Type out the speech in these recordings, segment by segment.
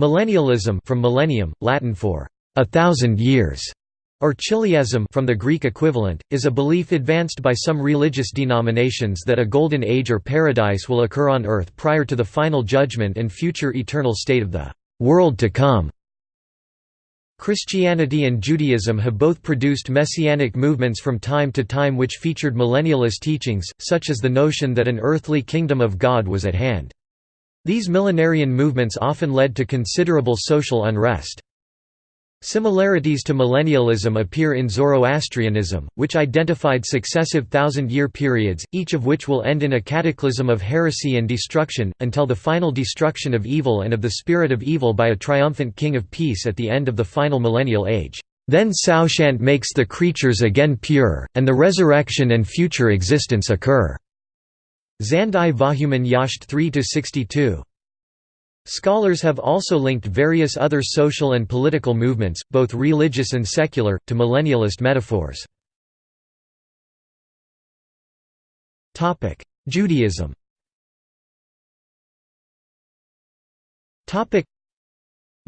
Millennialism from millennium, Latin for a thousand years, or chiliasm from the Greek equivalent, is a belief advanced by some religious denominations that a golden age or paradise will occur on earth prior to the final judgment and future eternal state of the world to come. Christianity and Judaism have both produced messianic movements from time to time which featured millennialist teachings, such as the notion that an earthly kingdom of God was at hand. These millenarian movements often led to considerable social unrest. Similarities to millennialism appear in Zoroastrianism, which identified successive thousand-year periods, each of which will end in a cataclysm of heresy and destruction, until the final destruction of evil and of the spirit of evil by a triumphant king of peace at the end of the final millennial age. Then Saoshyant makes the creatures again pure, and the resurrection and future existence occur. Zand-i Vohuman Yasht 3–62 Scholars have also linked various other social and political movements, both religious and secular, to millennialist metaphors. Judaism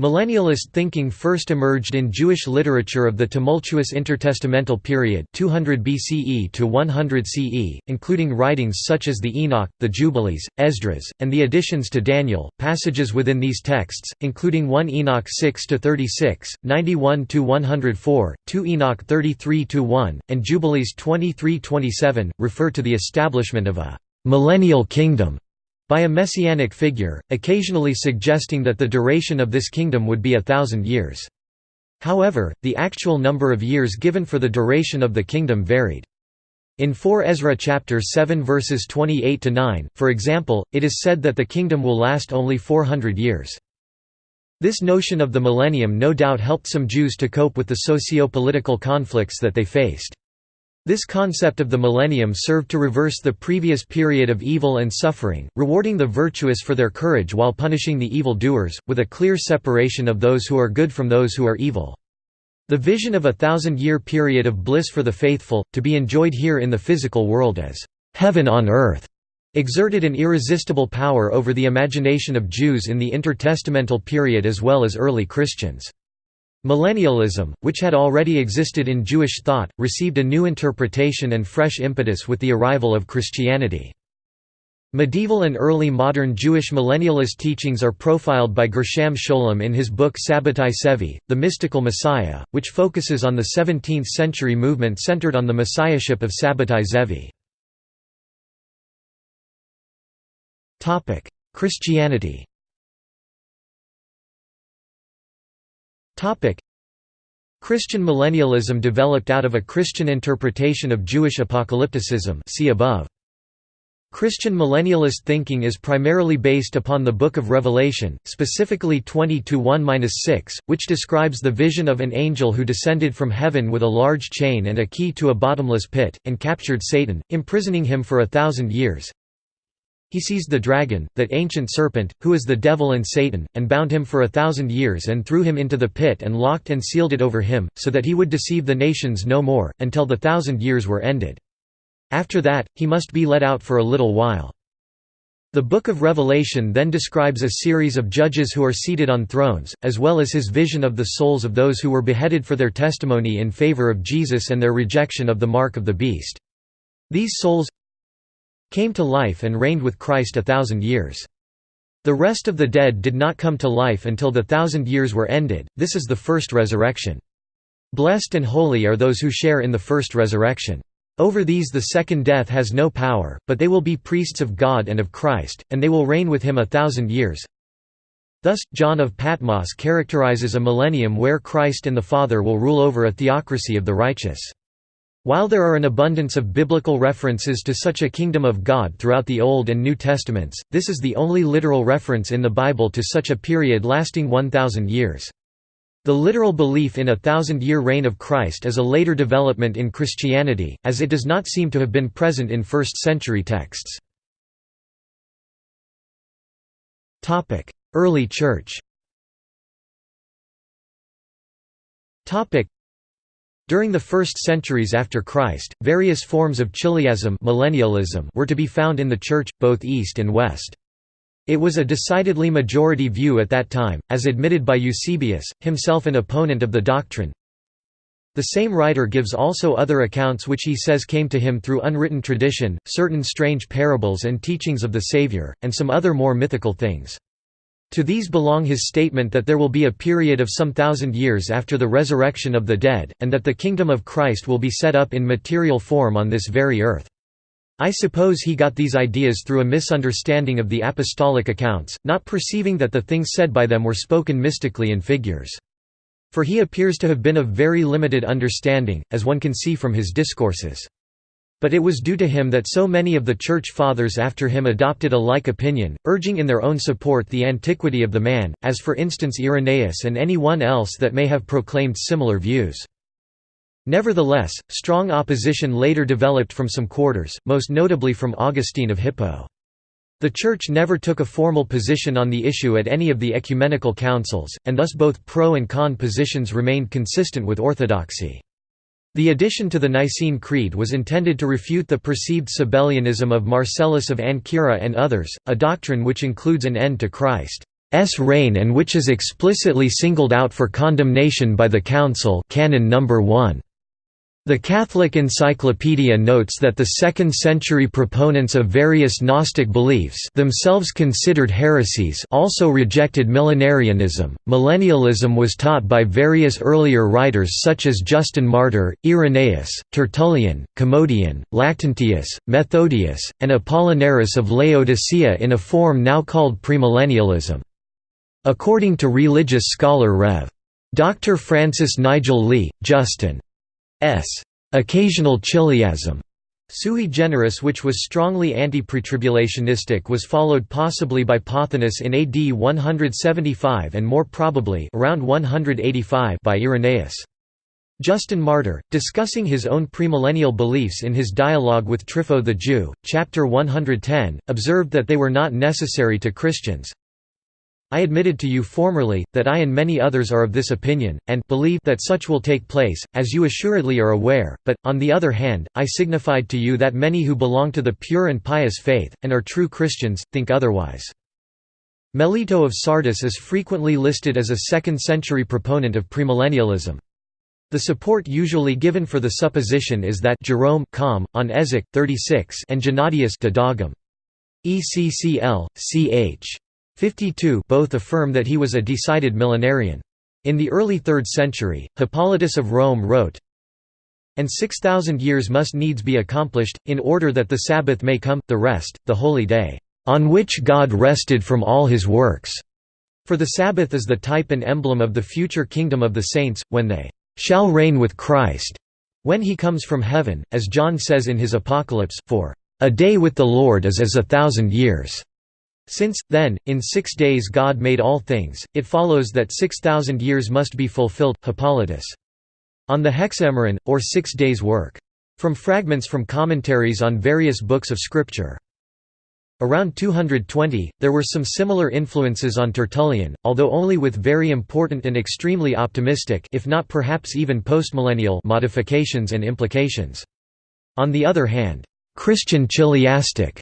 Millennialist thinking first emerged in Jewish literature of the tumultuous intertestamental period 200 BCE to 100 CE, including writings such as the Enoch, the Jubilees, Esdras, and the additions to Daniel. Passages within these texts, including 1 Enoch 6 to 36, 91 to 104, 2 Enoch 33 to 1, and Jubilees 23-27, refer to the establishment of a millennial kingdom by a messianic figure, occasionally suggesting that the duration of this kingdom would be a thousand years. However, the actual number of years given for the duration of the kingdom varied. In 4 Ezra chapter 7 verses 28 to 9, for example, it is said that the kingdom will last only 400 years. This notion of the millennium no doubt helped some Jews to cope with the socio-political conflicts that they faced. This concept of the millennium served to reverse the previous period of evil and suffering, rewarding the virtuous for their courage while punishing the evil doers, with a clear separation of those who are good from those who are evil. The vision of a thousand-year period of bliss for the faithful, to be enjoyed here in the physical world as heaven on earth, exerted an irresistible power over the imagination of Jews in the intertestamental period as well as early Christians. Millennialism, which had already existed in Jewish thought, received a new interpretation and fresh impetus with the arrival of Christianity. Medieval and early modern Jewish millennialist teachings are profiled by Gershom Scholem in his book Sabbatai Sevi, The Mystical Messiah, which focuses on the 17th-century movement centered on the messiahship of Sabbatai Zevi. Christianity Christian millennialism developed out of a Christian interpretation of Jewish apocalypticism see above. Christian millennialist thinking is primarily based upon the Book of Revelation, specifically 20-1-6, which describes the vision of an angel who descended from heaven with a large chain and a key to a bottomless pit, and captured Satan, imprisoning him for a thousand years. He seized the dragon, that ancient serpent, who is the devil and Satan, and bound him for a thousand years and threw him into the pit and locked and sealed it over him, so that he would deceive the nations no more, until the thousand years were ended. After that, he must be let out for a little while. The Book of Revelation then describes a series of judges who are seated on thrones, as well as his vision of the souls of those who were beheaded for their testimony in favor of Jesus and their rejection of the mark of the beast. These souls came to life and reigned with Christ a thousand years. The rest of the dead did not come to life until the thousand years were ended, this is the first resurrection. Blessed and holy are those who share in the first resurrection. Over these the second death has no power, but they will be priests of God and of Christ, and they will reign with him a thousand years. Thus, John of Patmos characterizes a millennium where Christ and the Father will rule over a theocracy of the righteous. While there are an abundance of biblical references to such a kingdom of God throughout the Old and New Testaments, this is the only literal reference in the Bible to such a period lasting 1,000 years. The literal belief in a thousand-year reign of Christ is a later development in Christianity, as it does not seem to have been present in first-century texts. Early Church during the first centuries after Christ, various forms of chiliasm millennialism were to be found in the Church, both East and West. It was a decidedly majority view at that time, as admitted by Eusebius, himself an opponent of the doctrine. The same writer gives also other accounts which he says came to him through unwritten tradition, certain strange parables and teachings of the Savior, and some other more mythical things. To these belong his statement that there will be a period of some thousand years after the resurrection of the dead, and that the kingdom of Christ will be set up in material form on this very earth. I suppose he got these ideas through a misunderstanding of the apostolic accounts, not perceiving that the things said by them were spoken mystically in figures. For he appears to have been of very limited understanding, as one can see from his discourses. But it was due to him that so many of the Church Fathers after him adopted a like opinion, urging in their own support the antiquity of the man, as for instance Irenaeus and any one else that may have proclaimed similar views. Nevertheless, strong opposition later developed from some quarters, most notably from Augustine of Hippo. The Church never took a formal position on the issue at any of the ecumenical councils, and thus both pro and con positions remained consistent with orthodoxy. The addition to the Nicene Creed was intended to refute the perceived Sabellianism of Marcellus of Ancyra and others, a doctrine which includes an end to Christ's reign and which is explicitly singled out for condemnation by the Council Canon No. 1. The Catholic Encyclopedia notes that the second-century proponents of various Gnostic beliefs themselves considered heresies also rejected millenarianism. Millennialism was taught by various earlier writers such as Justin Martyr, Irenaeus, Tertullian, Commodian, Lactantius, Methodius, and Apollinaris of Laodicea in a form now called premillennialism. According to religious scholar Rev. Dr. Francis Nigel Lee, Justin S. Occasional chiliasm Sui generis which was strongly anti-pretribulationistic was followed possibly by Pothinus in AD 175 and more probably around 185 by Irenaeus. Justin Martyr, discussing his own premillennial beliefs in his dialogue with Trypho the Jew, chapter 110, observed that they were not necessary to Christians, I admitted to you formerly, that I and many others are of this opinion, and believe that such will take place, as you assuredly are aware, but, on the other hand, I signified to you that many who belong to the pure and pious faith, and are true Christians, think otherwise. Melito of Sardis is frequently listed as a second-century proponent of premillennialism. The support usually given for the supposition is that Jerome com, on Ezek, 36 and Gennadius de Dogm. ECCL, ch. 52 both affirm that he was a decided millenarian. In the early 3rd century, Hippolytus of Rome wrote, And six thousand years must needs be accomplished, in order that the Sabbath may come, the rest, the holy day, on which God rested from all his works. For the Sabbath is the type and emblem of the future kingdom of the saints, when they shall reign with Christ, when he comes from heaven, as John says in his Apocalypse, for a day with the Lord is as a thousand years. Since, then, in six days God made all things, it follows that six thousand years must be fulfilled. Hippolytus. On the Hexameron, or Six Days' Work. From fragments from commentaries on various books of Scripture. Around 220, there were some similar influences on Tertullian, although only with very important and extremely optimistic if not perhaps even postmillennial modifications and implications. On the other hand, Christian chiliastic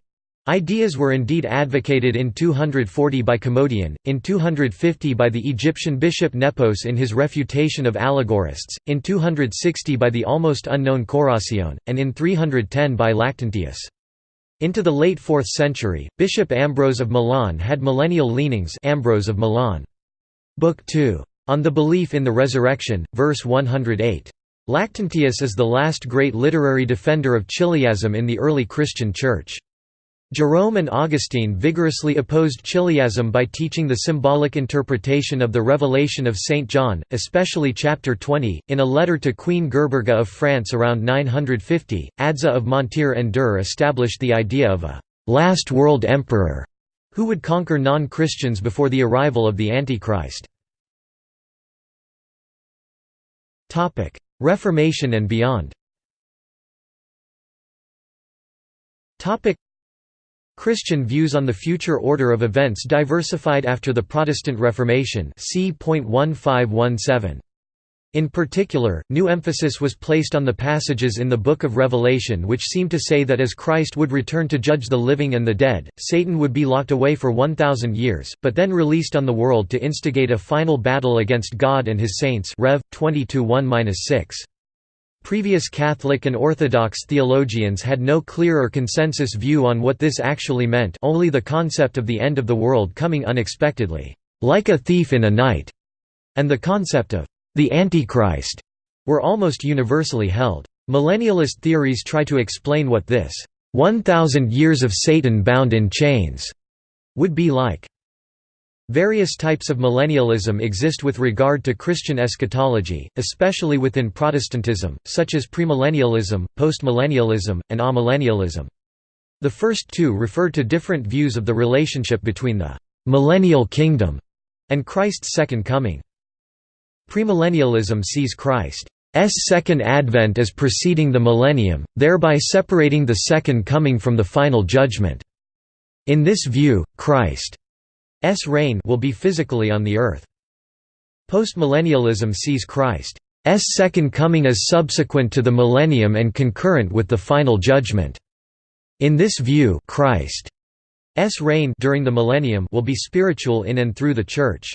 Ideas were indeed advocated in 240 by Commodian, in 250 by the Egyptian bishop Nepos in his refutation of allegorists, in 260 by the almost unknown Coracion, and in 310 by Lactantius. Into the late 4th century, Bishop Ambrose of Milan had millennial leanings Ambrose of Milan. Book 2. On the Belief in the Resurrection, verse 108. Lactantius is the last great literary defender of chiliasm in the early Christian Church. Jerome and Augustine vigorously opposed chiliasm by teaching the symbolic interpretation of the revelation of St. John, especially chapter 20. In a letter to Queen Gerberga of France around 950, Adso of Montier-en-Der established the idea of a last world emperor who would conquer non-Christians before the arrival of the Antichrist. Reformation and beyond Christian views on the future order of events diversified after the Protestant Reformation. In particular, new emphasis was placed on the passages in the Book of Revelation which seem to say that as Christ would return to judge the living and the dead, Satan would be locked away for 1,000 years, but then released on the world to instigate a final battle against God and his saints Rev. 22:1-6. Previous Catholic and Orthodox theologians had no clear or consensus view on what this actually meant only the concept of the end of the world coming unexpectedly, like a thief in a night, and the concept of the Antichrist were almost universally held. Millennialist theories try to explain what this 1,000 years of Satan bound in chains would be like. Various types of millennialism exist with regard to Christian eschatology, especially within Protestantism, such as premillennialism, postmillennialism, and amillennialism. The first two refer to different views of the relationship between the «millennial kingdom» and Christ's second coming. Premillennialism sees Christ's second advent as preceding the millennium, thereby separating the second coming from the final judgment. In this view, Christ's reign will be physically on the earth. Postmillennialism sees Christ's second coming as subsequent to the millennium and concurrent with the final judgment. In this view, Christ's reign during the millennium will be spiritual in and through the Church.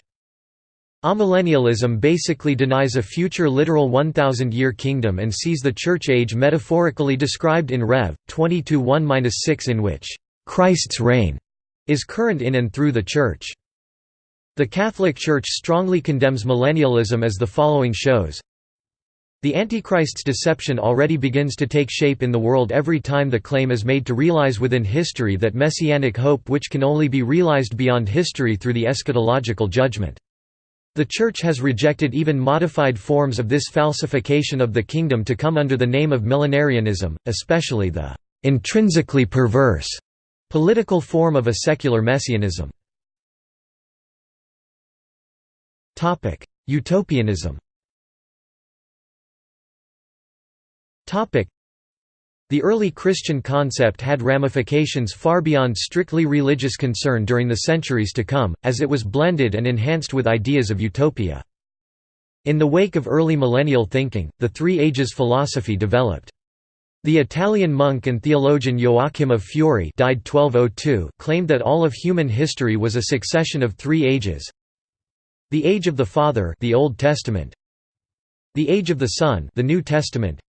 Amillennialism basically denies a future literal 1,000-year kingdom and sees the Church age metaphorically described in Rev. 22:1-6 in which, "...Christ's reign," is current in and through the Church. The Catholic Church strongly condemns millennialism as the following shows The Antichrist's deception already begins to take shape in the world every time the claim is made to realize within history that messianic hope which can only be realized beyond history through the eschatological judgment. The Church has rejected even modified forms of this falsification of the kingdom to come under the name of millenarianism, especially the intrinsically perverse political form of a secular messianism. Utopianism the early Christian concept had ramifications far beyond strictly religious concern during the centuries to come, as it was blended and enhanced with ideas of utopia. In the wake of early millennial thinking, the Three Ages philosophy developed. The Italian monk and theologian Joachim of Fiore died 1202 claimed that all of human history was a succession of three ages. The Age of the Father the Old Testament, the Age of the Son the New Testament,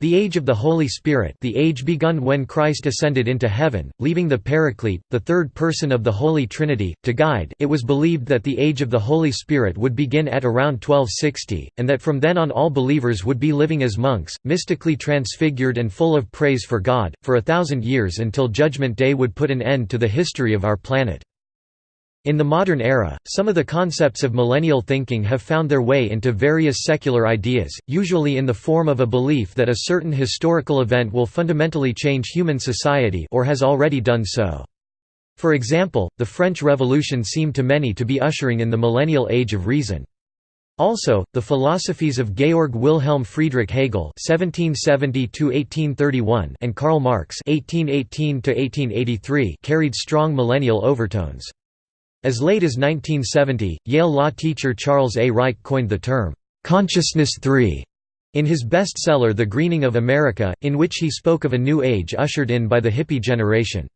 the age of the Holy Spirit the age begun when Christ ascended into heaven, leaving the Paraclete, the third person of the Holy Trinity, to guide it was believed that the age of the Holy Spirit would begin at around 1260, and that from then on all believers would be living as monks, mystically transfigured and full of praise for God, for a thousand years until Judgment Day would put an end to the history of our planet. In the modern era, some of the concepts of millennial thinking have found their way into various secular ideas, usually in the form of a belief that a certain historical event will fundamentally change human society or has already done so. For example, the French Revolution seemed to many to be ushering in the millennial age of reason. Also, the philosophies of Georg Wilhelm Friedrich Hegel (1770–1831) and Karl Marx (1818–1883) carried strong millennial overtones. As late as 1970, Yale law teacher Charles A. Reich coined the term, "'Consciousness 3' in his bestseller The Greening of America, in which he spoke of a new age ushered in by the hippie generation.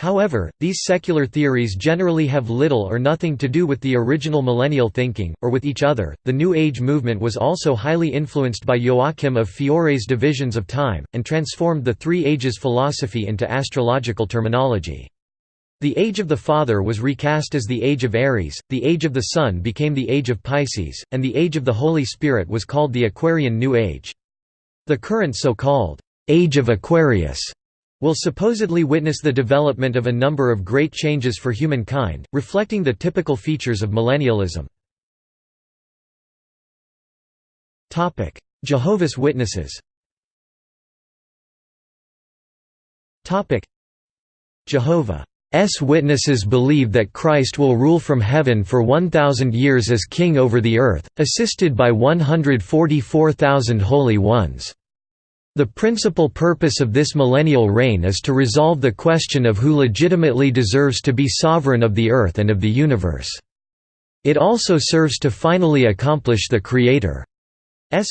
However, these secular theories generally have little or nothing to do with the original millennial thinking, or with each other. The New Age movement was also highly influenced by Joachim of Fiore's divisions of time, and transformed the Three Ages philosophy into astrological terminology. The Age of the Father was recast as the Age of Aries, the Age of the Son became the Age of Pisces, and the Age of the Holy Spirit was called the Aquarian New Age. The current so-called Age of Aquarius will supposedly witness the development of a number of great changes for humankind, reflecting the typical features of millennialism. Jehovah's Witnesses Jehovah. Witnesses believe that Christ will rule from heaven for 1,000 years as king over the earth, assisted by 144,000 holy ones. The principal purpose of this millennial reign is to resolve the question of who legitimately deserves to be sovereign of the earth and of the universe. It also serves to finally accomplish the Creator's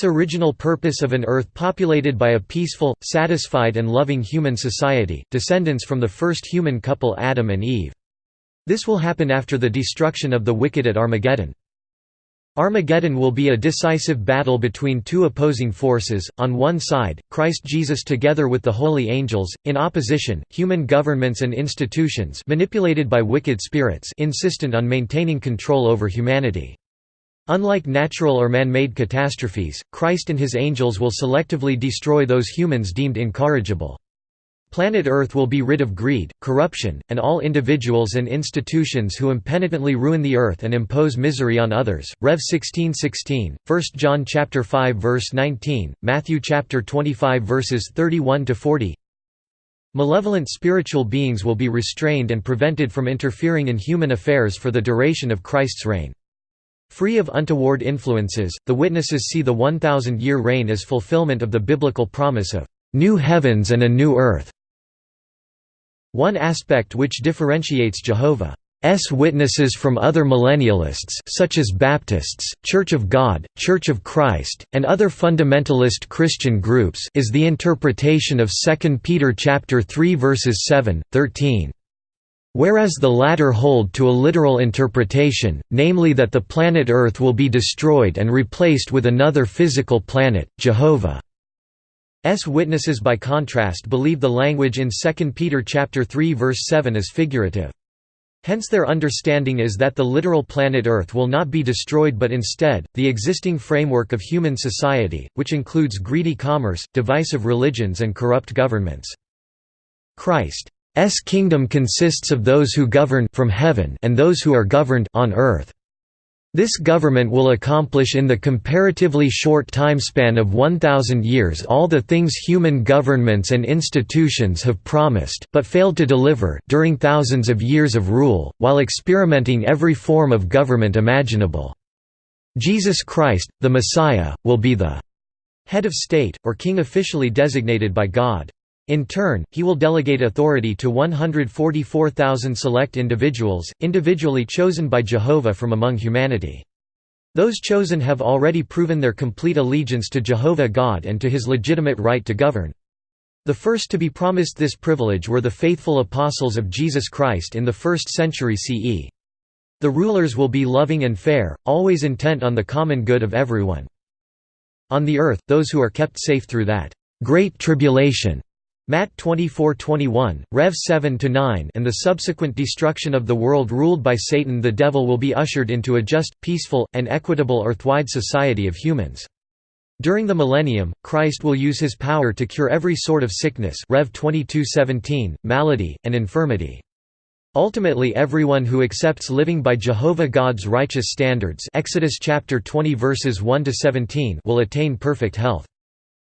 original purpose of an Earth populated by a peaceful, satisfied and loving human society, descendants from the first human couple Adam and Eve. This will happen after the destruction of the wicked at Armageddon. Armageddon will be a decisive battle between two opposing forces, on one side, Christ Jesus together with the holy angels, in opposition, human governments and institutions manipulated by wicked spirits insistent on maintaining control over humanity. Unlike natural or man-made catastrophes, Christ and his angels will selectively destroy those humans deemed incorrigible. Planet Earth will be rid of greed, corruption, and all individuals and institutions who impenitently ruin the earth and impose misery on others. Rev 16:16, 1 John chapter 5 verse 19, Matthew chapter 25 verses 31 to 40. Malevolent spiritual beings will be restrained and prevented from interfering in human affairs for the duration of Christ's reign. Free of untoward influences, the witnesses see the 1000-year reign as fulfillment of the biblical promise of new heavens and a new earth. One aspect which differentiates Jehovah's Witnesses from other millennialists such as Baptists, Church of God, Church of Christ, and other fundamentalist Christian groups is the interpretation of 2 Peter chapter 3 verses 7, 13. Whereas the latter hold to a literal interpretation, namely that the planet Earth will be destroyed and replaced with another physical planet, Jehovah. S witnesses by contrast believe the language in 2 Peter chapter 3 verse 7 is figurative. Hence their understanding is that the literal planet Earth will not be destroyed but instead, the existing framework of human society, which includes greedy commerce, divisive religions and corrupt governments. Christ's kingdom consists of those who govern from heaven and those who are governed on earth. This government will accomplish in the comparatively short timespan of 1,000 years all the things human governments and institutions have promised but failed to deliver during thousands of years of rule, while experimenting every form of government imaginable. Jesus Christ, the Messiah, will be the head of state, or king officially designated by God. In turn, he will delegate authority to 144,000 select individuals, individually chosen by Jehovah from among humanity. Those chosen have already proven their complete allegiance to Jehovah God and to his legitimate right to govern. The first to be promised this privilege were the faithful apostles of Jesus Christ in the 1st century CE. The rulers will be loving and fair, always intent on the common good of everyone. On the earth, those who are kept safe through that great tribulation Matt 24:21, Rev 7-9 and the subsequent destruction of the world ruled by Satan the devil will be ushered into a just, peaceful, and equitable earthwide society of humans. During the millennium, Christ will use his power to cure every sort of sickness Rev 22:17, malady, and infirmity. Ultimately everyone who accepts living by Jehovah God's righteous standards Exodus chapter 20 verses 1 to 17 will attain perfect health.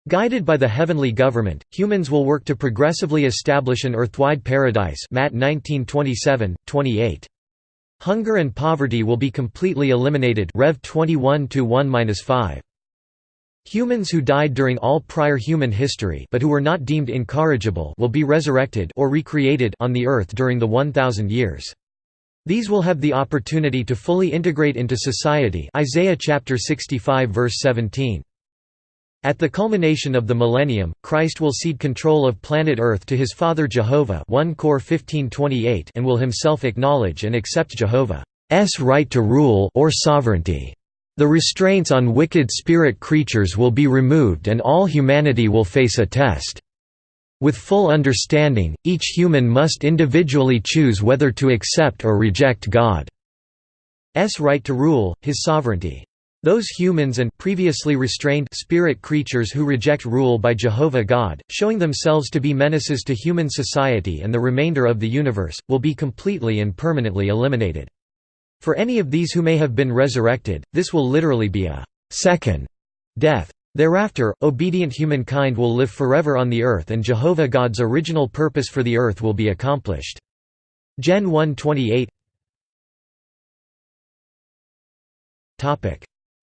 Guided by the heavenly government, humans will work to progressively establish an earthwide paradise Matt 19:27, 28. Hunger and poverty will be completely eliminated Rev 21-1-5. Humans who died during all prior human history but who were not deemed incorrigible will be resurrected or recreated on the earth during the 1000 years. These will have the opportunity to fully integrate into society Isaiah chapter 65 verse 17. At the culmination of the millennium, Christ will cede control of planet Earth to his Father Jehovah 1 Cor 15:28 and will himself acknowledge and accept Jehovah's right to rule or sovereignty. The restraints on wicked spirit creatures will be removed and all humanity will face a test. With full understanding, each human must individually choose whether to accept or reject God's right to rule, his sovereignty. Those humans and previously restrained spirit creatures who reject rule by Jehovah God, showing themselves to be menaces to human society and the remainder of the universe, will be completely and permanently eliminated. For any of these who may have been resurrected, this will literally be a second death. Thereafter, obedient humankind will live forever on the earth and Jehovah God's original purpose for the earth will be accomplished. Gen 1:28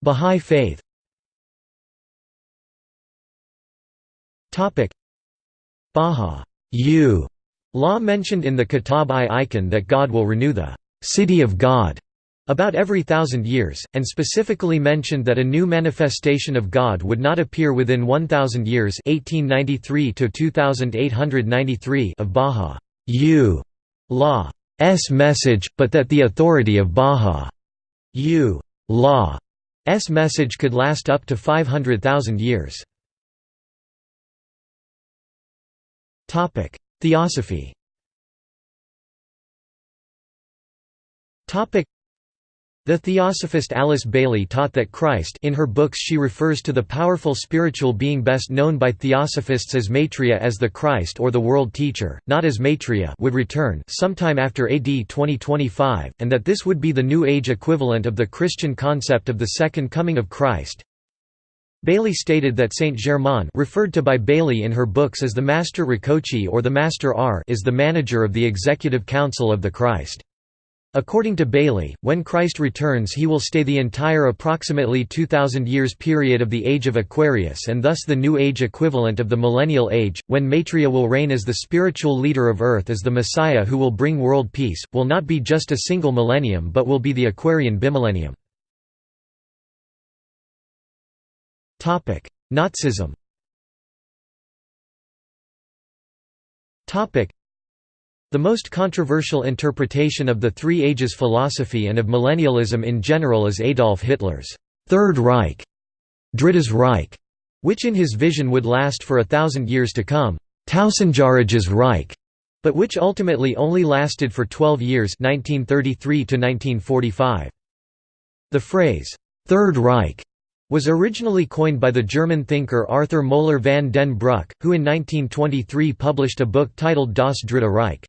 Bahá'í Faith. Bahá'í law mentioned in the Kitab-i-Iqan that God will renew the «city of God» about every thousand years, and specifically mentioned that a new manifestation of God would not appear within 1,000 years 1893 of Bahá'u'llah's message, but that the authority of Baha'u'llah's message could last up to 500,000 years. Theosophy the theosophist Alice Bailey taught that Christ in her books she refers to the powerful spiritual being best known by theosophists as Maitreya as the Christ or the world teacher, not as Maitreya would return sometime after AD 2025, and that this would be the New Age equivalent of the Christian concept of the Second Coming of Christ. Bailey stated that Saint Germain referred to by Bailey in her books as the Master Rakoczy or the Master R is the manager of the Executive Council of the Christ. According to Bailey, when Christ returns he will stay the entire approximately 2000 years period of the Age of Aquarius and thus the New Age equivalent of the Millennial Age, when Maitreya will reign as the spiritual leader of Earth as the Messiah who will bring world peace, will not be just a single millennium but will be the Aquarian bimillennium. Nazism the most controversial interpretation of the Three Ages philosophy and of millennialism in general is Adolf Hitler's Third Reich, Drittes Reich, which in his vision would last for a thousand years to come, Tausendjähriges Reich, but which ultimately only lasted for 12 years 1933 1945. The phrase, Third Reich, was originally coined by the German thinker Arthur Moeller van den Bruck, who in 1923 published a book titled Das Dritte Reich.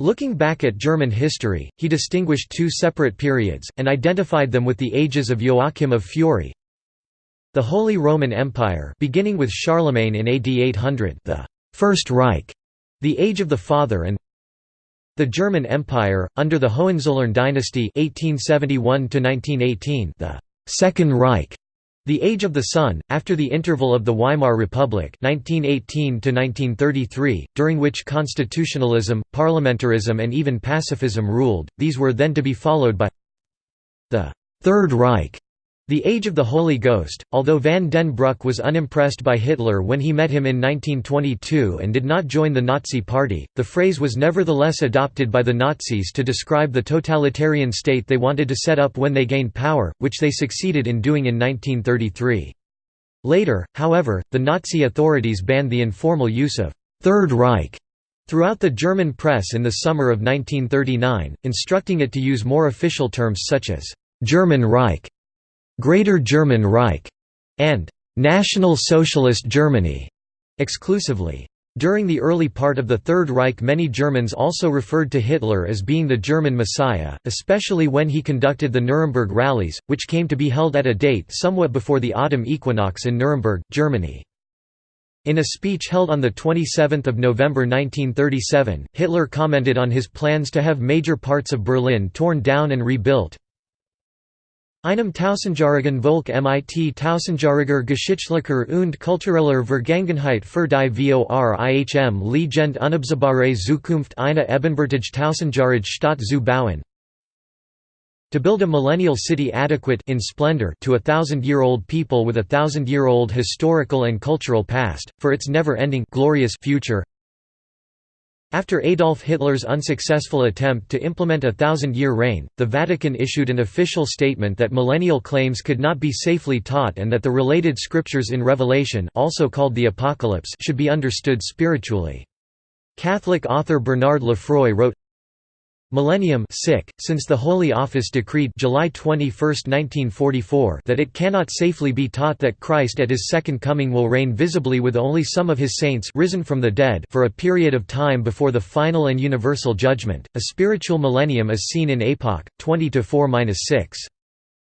Looking back at German history, he distinguished two separate periods, and identified them with the ages of Joachim of Fiore. The Holy Roman Empire beginning with Charlemagne in AD 800 the First Reich, the Age of the Father and the German Empire, under the Hohenzollern dynasty 1871 the Second Reich, the Age of the Son, after the interval of the Weimar Republic 1918 during which constitutionalism, parliamentarism and even pacifism ruled, these were then to be followed by the Third Reich, the Age of the Holy Ghost, although van den Bruck was unimpressed by Hitler when he met him in 1922 and did not join the Nazi Party, the phrase was nevertheless adopted by the Nazis to describe the totalitarian state they wanted to set up when they gained power, which they succeeded in doing in 1933. Later, however, the Nazi authorities banned the informal use of Third Reich» throughout the German press in the summer of 1939, instructing it to use more official terms such as «German Reich» Greater German Reich, and National Socialist Germany exclusively. During the early part of the Third Reich many Germans also referred to Hitler as being the German Messiah, especially when he conducted the Nuremberg rallies, which came to be held at a date somewhat before the autumn equinox in Nuremberg, Germany. In a speech held on 27 November 1937, Hitler commented on his plans to have major parts of Berlin torn down and rebuilt, Einem Tausendjährigen Volk mit Tausendjähriger Geschichtlicher und kultureller Vergangenheit für die vor ihrem Legend unabsehbare Zukunft eine ebenbürtige Tausendjahrige Stadt zu bauen. To build a millennial city adequate in splendor to a thousand-year-old people with a thousand-year-old historical and cultural past, for its never-ending glorious future, after Adolf Hitler's unsuccessful attempt to implement a thousand-year reign, the Vatican issued an official statement that millennial claims could not be safely taught and that the related scriptures in Revelation also called the Apocalypse should be understood spiritually. Catholic author Bernard LeFrois wrote, Millennium sick, since the Holy Office decreed July 21, 1944 that it cannot safely be taught that Christ at his second coming will reign visibly with only some of his saints risen from the dead for a period of time before the final and universal judgment. A spiritual millennium is seen in Epoch 20-4-6.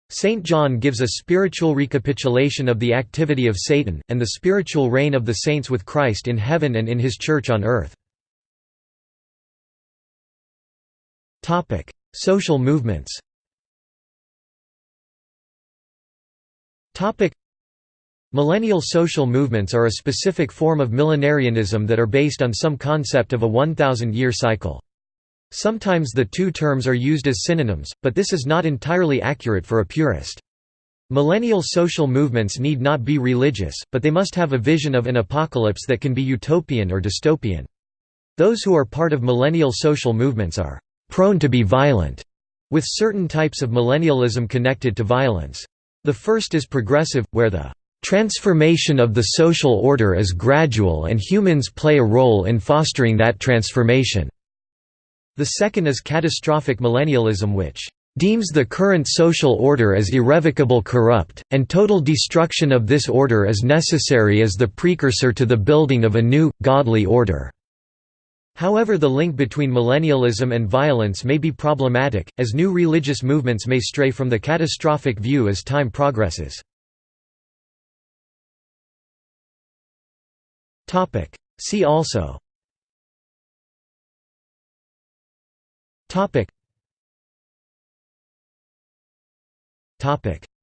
St. John gives a spiritual recapitulation of the activity of Satan, and the spiritual reign of the saints with Christ in heaven and in his Church on earth. Social movements. Millennial social movements are a specific form of millenarianism that are based on some concept of a 1000-year cycle. Sometimes the two terms are used as synonyms, but this is not entirely accurate for a purist. Millennial social movements need not be religious, but they must have a vision of an apocalypse that can be utopian or dystopian. Those who are part of millennial social movements are prone to be violent, with certain types of millennialism connected to violence. The first is progressive, where the transformation of the social order is gradual and humans play a role in fostering that transformation. The second is catastrophic millennialism which deems the current social order as irrevocable corrupt, and total destruction of this order is necessary as the precursor to the building of a new, godly order." However the link between millennialism and violence may be problematic, as new religious movements may stray from the catastrophic view as time progresses. See also.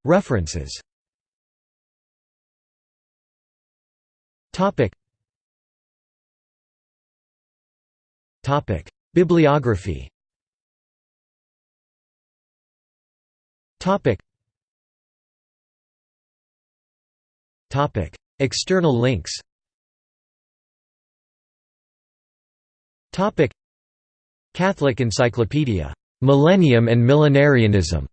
References Bibliography. External links. Catholic Encyclopedia. Millennium and Millenarianism.